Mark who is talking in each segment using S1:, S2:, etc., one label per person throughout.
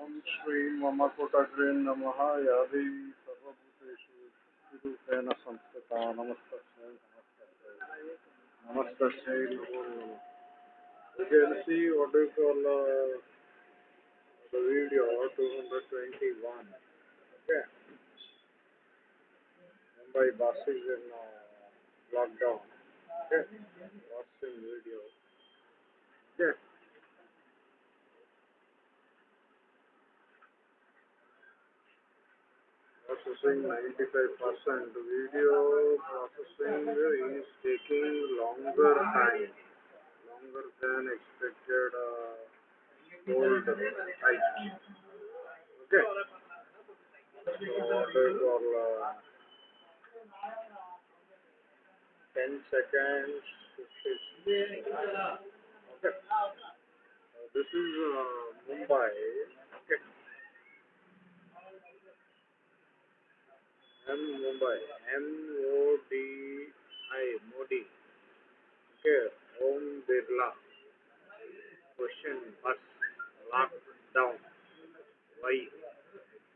S1: ओम श्री मम कोटग्रे नमः या देवी सर्वभूतेषु शक्तिरूपेण संस्थिता नमस्तस्यै नमस्तस्यै नमस्तस्यै नमो नमः You can see what we call uh, the video 221. Okay. Mumbai bus is in uh, lockdown. Okay. Watching video. Okay. Processing 95%. Video processing is taking longer time, longer than expected uh, hold time. Okay. Order for uh, 10 seconds. Okay. Uh, this is uh, Mumbai. Okay. M Mumbai M O D I Modi okay Om Birla question बस lockdown why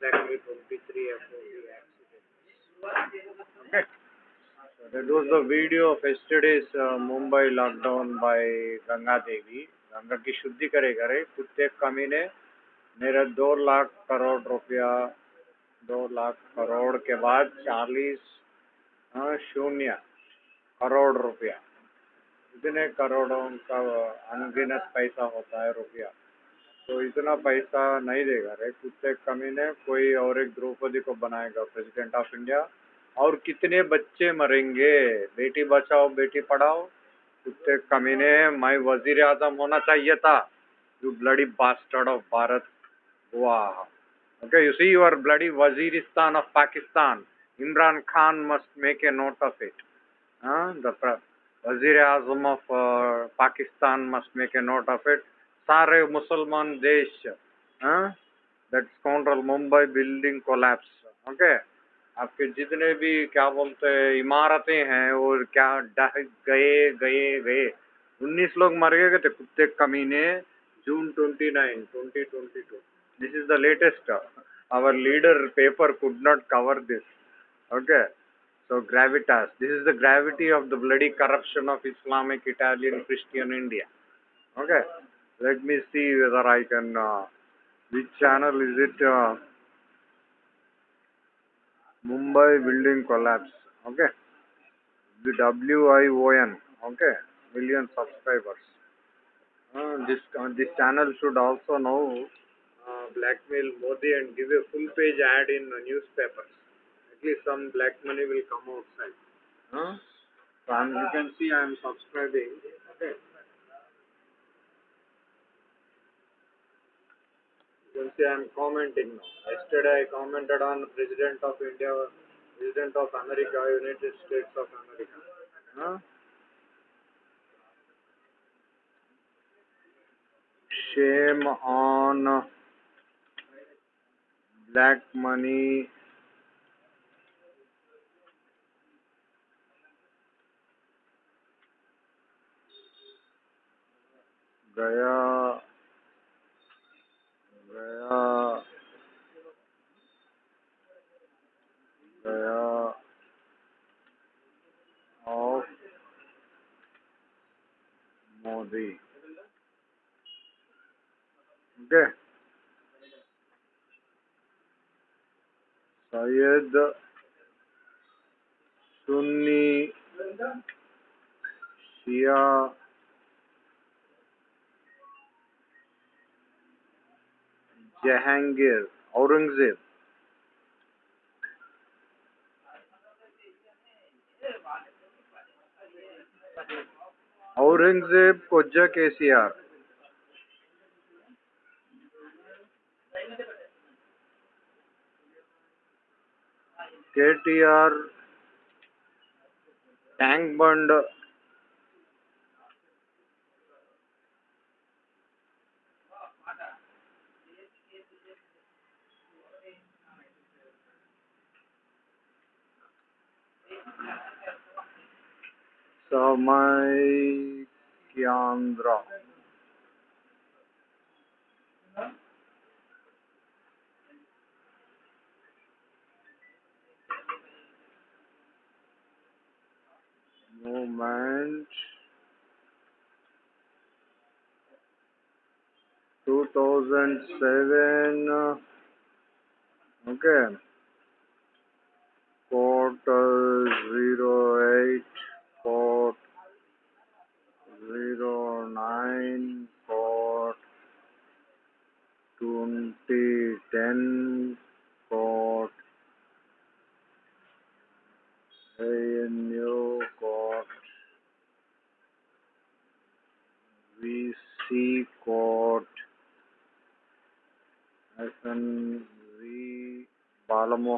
S1: exactly 23 after the accident okay so that was the video of yesterday's uh, mumbai lockdown by ganga devi Ganga ki shuddhi करे करे kutte kamine, ने मेरा lakh crore crore दो लाख करोड़ के बाद चालीस हाँ, शून्य करोड़ रुपया। इतने करोड़ों का अनगिनत पैसा होता है रुपया। तो इतना पैसा नहीं देगा रे कुत्ते कमी ने कोई और एक द्रौपदी को बनाएगा प्रेसिडेंट ऑफ़ इंडिया और कितने बच्चे मरेंगे? बेटी बचाओ बेटी पढ़ाओ। कुत्ते कमी ने मैं वज़ीर आज़म होना चाहिए था। जो ब्लडी बास्टर्ड ऑफ़ भारत वाह Okay, you see your bloody Waziristan of Pakistan. Imran Khan must make a note of it. Uh, the Wazir Azam of uh, Pakistan must make a note of it. Sare Musalman Desh. Uh, that scoundrel Mumbai building collapse. Okay. आपके जितने भी क्या बोलते हैं इमारतें हैं और क्या डह गए गए गए उन्नीस लोग मर गए थे कुत्ते कमीने June twenty nine twenty twenty two This is the latest. Our leader paper could not cover this. Okay. So gravitas. This is the gravity of the bloody corruption of Islamic, Italian, Christian India. Okay. Let me see whether I can. Uh, which channel is it? Uh, Mumbai building collapse. Okay. The WION. Okay. Million subscribers. Uh, this uh, this channel should also know uh, blackmail Modi and give a full page ad in uh, newspapers. At least some black money will come outside. Huh? So I'm, you can see I am subscribing. Okay. You can see I am commenting now. Yesterday I commented on President of India, President of America, United States of America. Huh? Shame on that money gaya gaya gaya of Modi okay Syed Sunni Shia Jahangir Aurangzeb. Aurangzeb को जक ACR के T R tank bund. समय क्यांद्रा। 2007 uh, okay. Port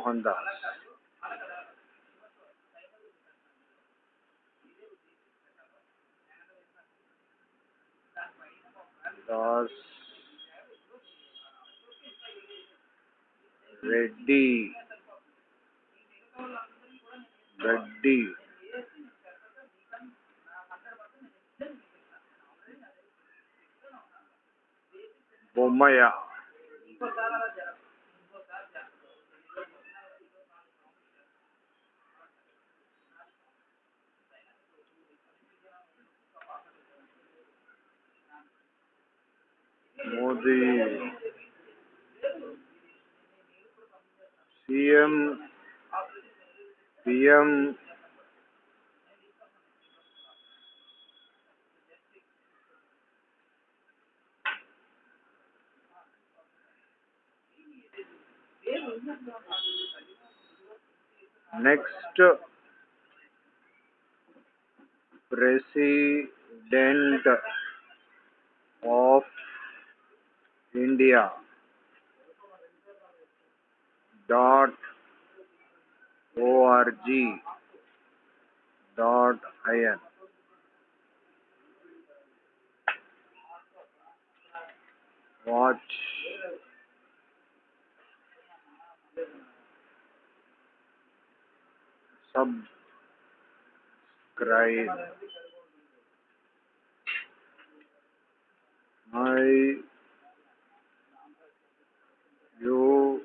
S1: Balamohan Das. Das Reddy. Reddy Modi CM PM next president of India dot org dot in. Watch. Subscribe. My YouTube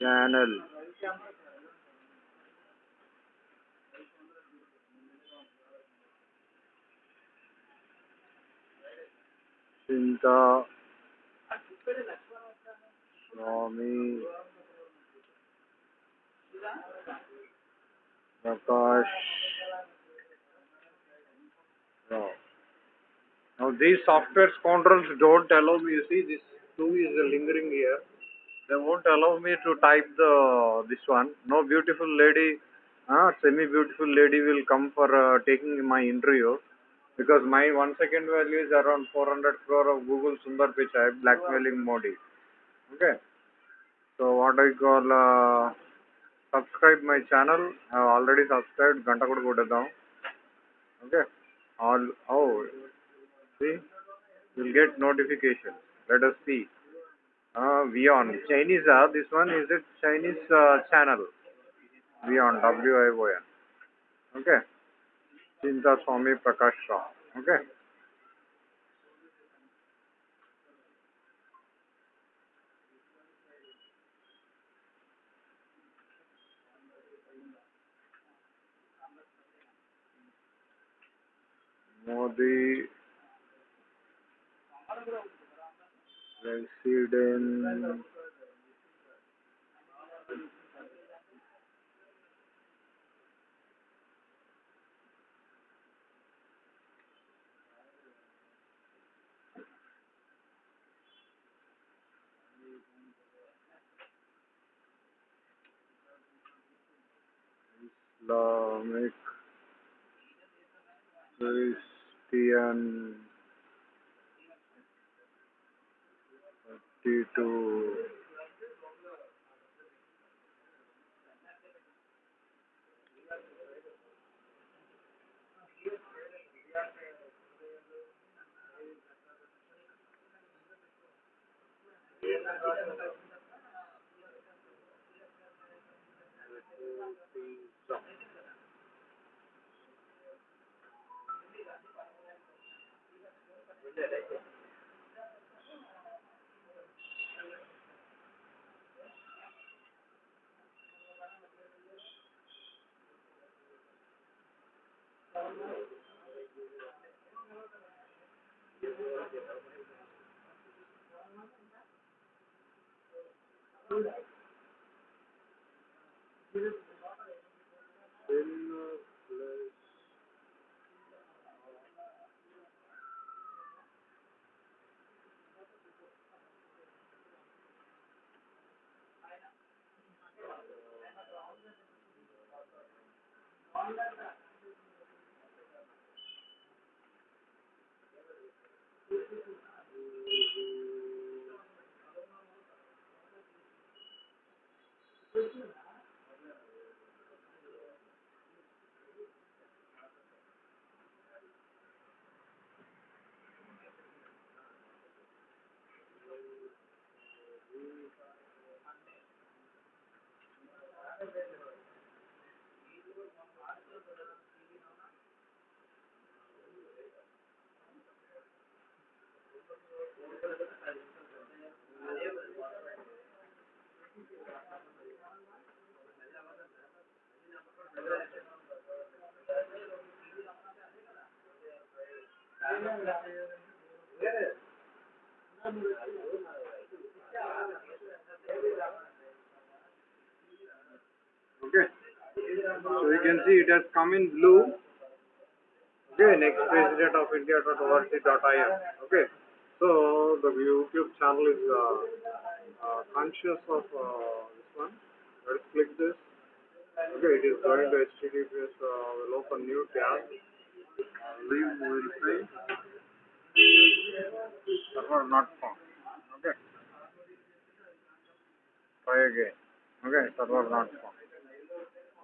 S1: channel Chinta Swami Prakash Rao. Now these software scoundrels don't allow me, you see this two is lingering here. They won't allow me to type the this one. No beautiful lady, uh, semi beautiful lady will come for uh, taking my interview because my one second value is around 400 crore of Google Sundar Pichai blackmailing Modi. Okay. So what I call uh, subscribe my channel. I have already subscribed. Ganta kuda kodadam. Okay. All oh see you'll get notification. Let us see. Uh, Vion Chinese. Uh, this one is a Chinese uh, channel. Vion W I O N. Okay. Chinta Swami Prakash Rao. Okay. Modi President Islamic Christian the um, 32 Thank you. that, I think. Plus Okay. So you can see it has come in blue. Okay, next president of India dot in. Okay. So the YouTube channel is uh, uh, conscious of uh, this one. Let's click this. Okay, it is going to HTTPS. Uh, will open new tab. Leave will say server not found. Okay. Try again. Okay, server not found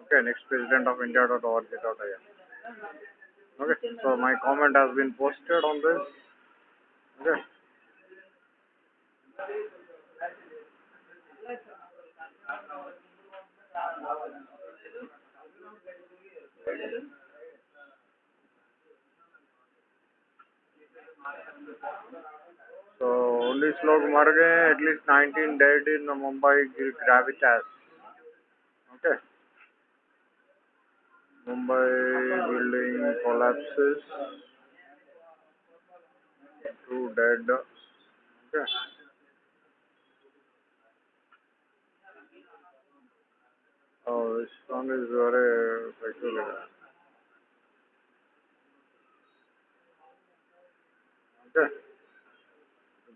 S1: Okay, next president of India dot in. Okay, so my comment has been posted on this. Okay. So only लोग मर गए at least 19 dead in Mumbai gravitas. Okay. Mumbai building collapses. Two dead. Okay. Oh, this one is very peculiar. Okay.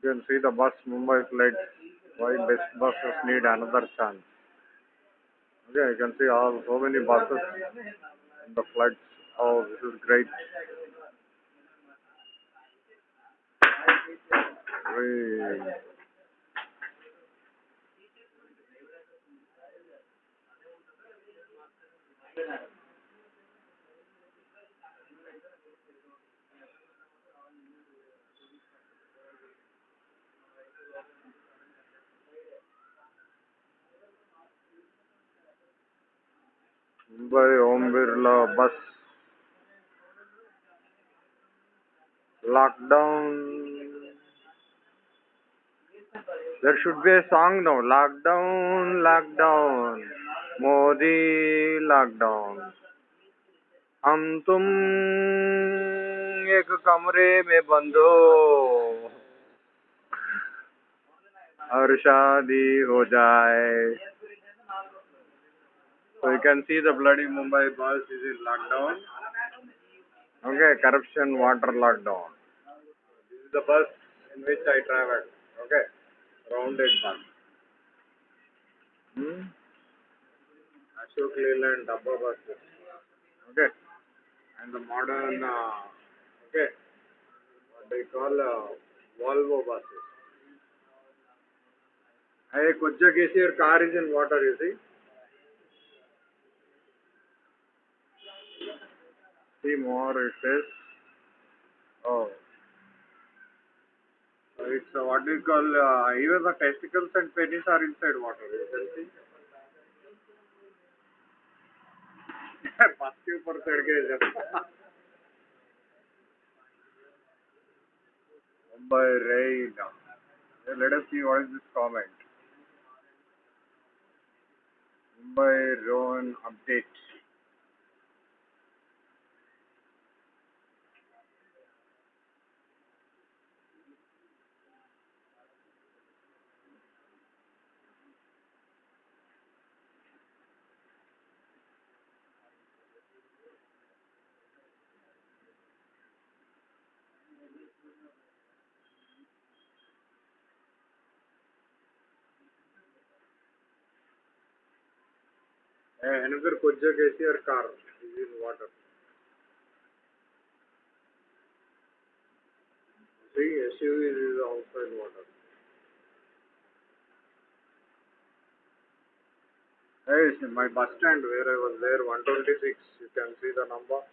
S1: You can see the bus Mumbai flight. Why best buses need another chance. Okay, you can see all so many buses the flights. Oh, this is great. Very भाई ओम बिरला बस lockdown there should be a song no lockdown lockdown Modi lockdown हम तुम एक कमरे में बंद। हो हर शादी हो जाए। So you can see the bloody Mumbai bus is in lockdown. Okay, corruption water lockdown. This is the bus in which I traveled. Okay, rounded bus. Hmm? Ashok Leyland Dabba buses. Okay, and the modern, uh, okay, what they call uh, Volvo buses. Hey, Kujja your car is in water, you see. See more, it says. Oh. So it's uh, what do you call, uh, even the testicles and penis are inside water, you can see. बस के ऊपर चढ़ गए जब Mumbai rain. Let us see what is this comment. Mumbai rain update. Another Kojak ACR car is in water. See, SUV is outside water. Yes, in my bus stand where I was there, 126, you can see the number.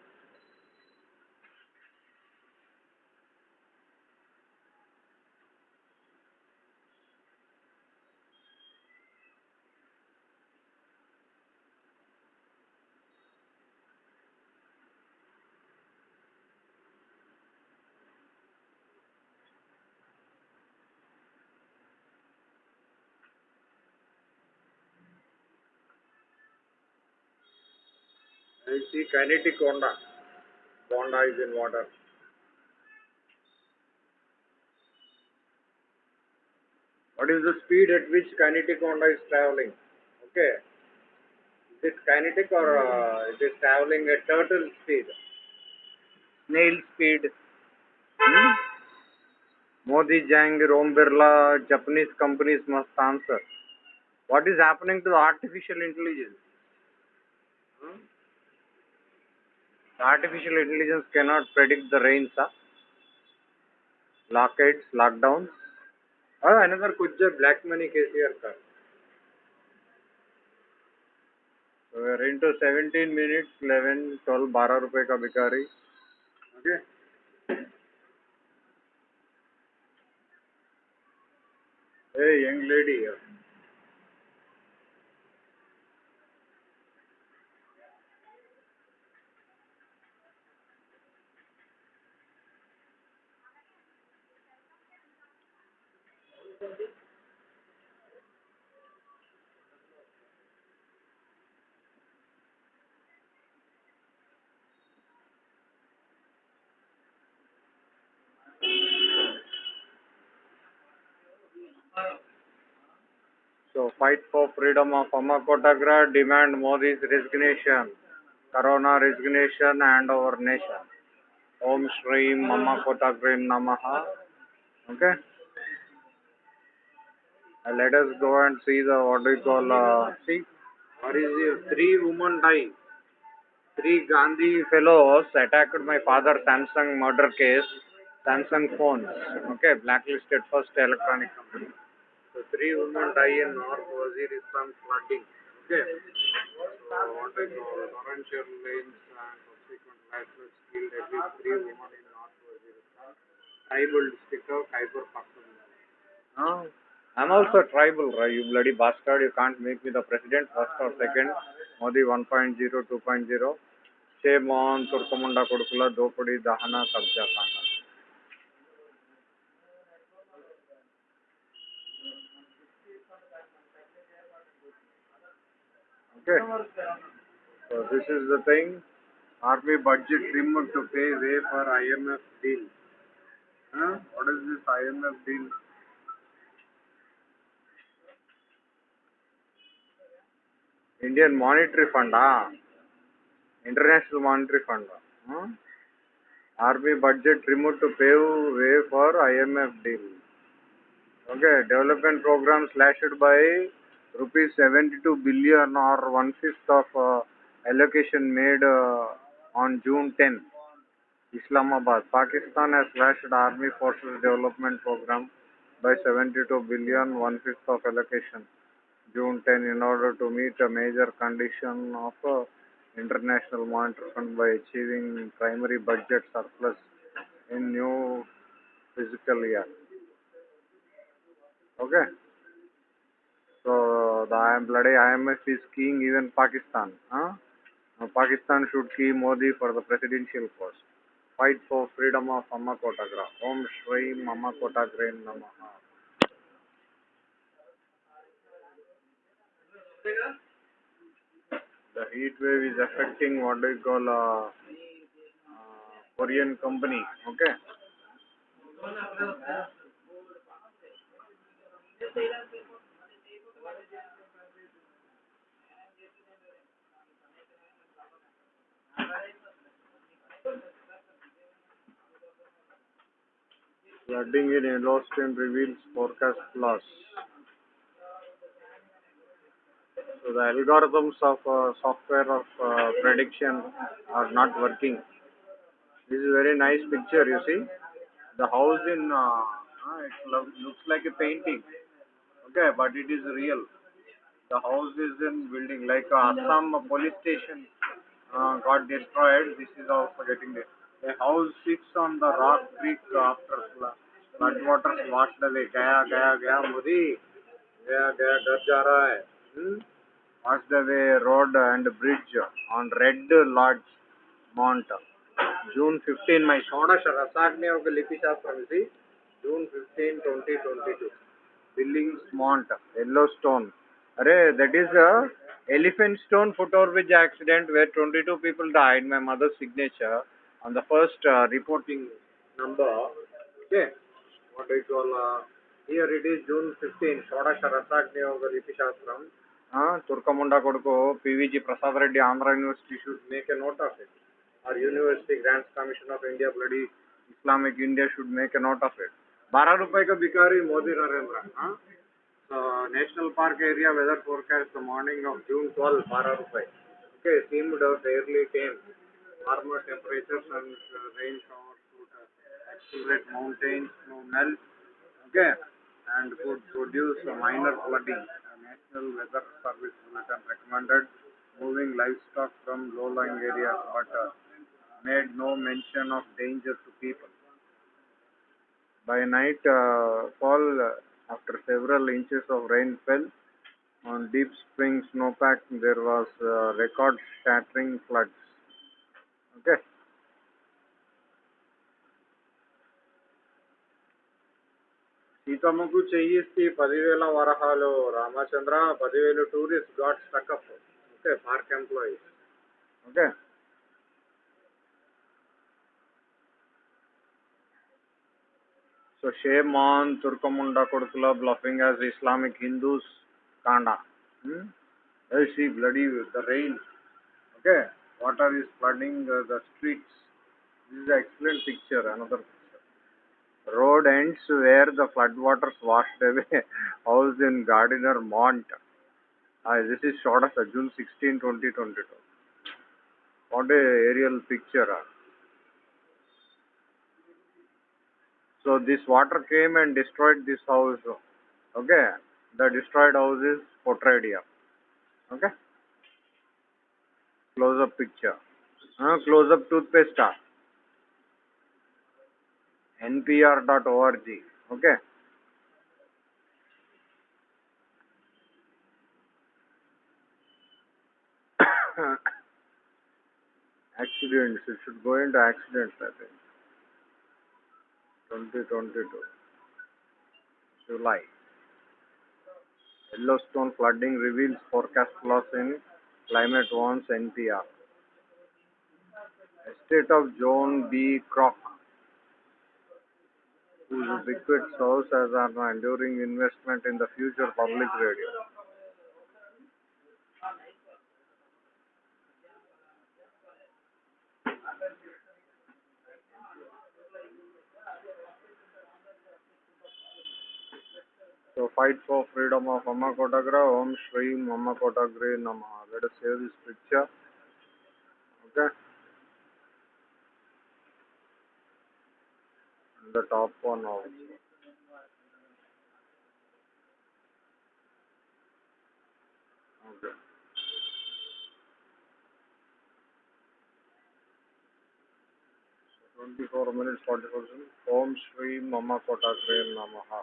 S1: I see kinetic Honda. Honda is in water. What is the speed at which kinetic Honda is traveling? Okay. Is it kinetic or uh, it is traveling at turtle speed? Snail speed? Hmm? Modi, Jahangir, Om Birla, Japanese companies must answer. What is happening to the artificial intelligence? The artificial intelligence cannot predict the rains, huh? blockades, lockdowns. Oh, another Kujja black money KCR car. So we are into 17 minutes, 11, 12, 12 रुपए का भिखारी. Okay. Hey, young lady. here. So fight for freedom of Amma Kotagra, demand Modi's resignation, Corona resignation and our nation. Om Shri Mama Kotagrim Namaha. Okay. Uh, let us go and see the what do you call uh, see what is the three women die. Three Gandhi fellows attacked my father Samsung murder case, Samsung phones. Okay, blacklisted first electronic company. So three women die in North Waziristan flooding. Okay. So call torrential rains and subsequent landslides killed at least three women in North Waziristan. Tribal district of Khyber Pakhtunkhwa. Oh. I'm also tribal, right? You bloody bastard. You can't make me the president, first or second. Modi 1.0, 2.0. Shame on Turkamunda Kodukula, Dopadi, Dahana, Kabja Kanda. Okay. So this is the thing. Army budget removed to pay way for IMF deal. Huh? What is this IMF deal? Indian Monetary Fund, ah. International Monetary Fund. Huh? Army budget removed to pave way for IMF deal. Okay, development program slashed by rupees 72 billion or one fifth of uh, allocation made uh, on June 10. Islamabad. Pakistan has slashed Army Forces Development Program by 72 billion, one fifth of allocation. June 10 in order to meet a major condition of uh, International Monetary Fund by achieving primary budget surplus in new fiscal year. Okay. So the IM bloody IMF is keying even Pakistan. Huh? Pakistan should key Modi for the presidential post. Fight for freedom of Amma Kotagra. Om Shri Mama Kotagra Namaha. The heat wave is affecting what do you call a uh, uh, Korean company. Okay. Flooding in Yellowstone reveals forecast loss. So the algorithms of uh, software of uh, prediction are not working. This is a very nice picture, you see. The house in, uh, uh, it looks like a painting. Okay, but it is real. The house is in building, like uh, Assam police station uh, got destroyed. This is also getting there. A house sits on the rock creek after floodwaters washed away. Gaya, gaya, gaya, Modi. Gaya, gaya, dar ja raha hai. Hmm? Washed away road and bridge on Red Lodge Mount. June 15, my Shodash Rasagni of Lipi Shastram, see? June 15, 2022. Billings Mount, Yellowstone. Array, that is a elephant stone foot over bridge accident where 22 people died. My mother's signature on the first uh, reporting number. Okay, what do you call uh, here it is June 15, Shodasha Rasagniyoga Lipi Shastram. Uh, Turkamunda Kodko, PVG Prasad Reddy, Andhra University should make a note of it. Our University Grants Commission of India, bloody Islamic India should make a note of it. बारह रुपए का भिखारी मोदी नरेंद्र हाँ national park area weather forecast the morning of June twelve बारह रुपए okay seemed out early time warmer temperatures and uh, rain showers would accelerate mountains snow melt okay and could produce minor flooding A national weather service bulletin recommended moving livestock from low-lying areas but uh, made no mention of danger to people. By night uh, fall, uh, after several inches of rain fell on deep spring snowpack, there was uh, record-shattering floods. సీతమ్మకు చెయ్యిస్తే పదివేల వరహాలు రామచంద్ర పదివేల tourist got stuck up okay park employees okay. So shame on తుర్కముండ కొడుకుల bluffing as Islamic Hindus కాండా. LC bloody with the rain okay water is flooding the streets this is excellent picture another Road ends where the floodwaters washed away house in Gardiner Mont. Uh, this is shot of June 16, 2022. What a aerial picture. uh. So this water came and destroyed this house. Okay. The destroyed house is portrayed here. Okay. Close up picture. Uh, close up toothpaste. npr.org. Okay. accidents. It should go into accidents, I think. 2022. July. Yellowstone flooding reveals forecast loss in climate warns NPR. Estate of Joan B. Kroc, whose bequest serves as an enduring investment in the future public radio. So fight for freedom of Amma Kotagra, Om Shri Amma Kotagre Namaha. Let us save this picture. Okay. The top one also. Okay. So 24 minutes 40 seconds. Om Shri Mama Kotagre Namaha.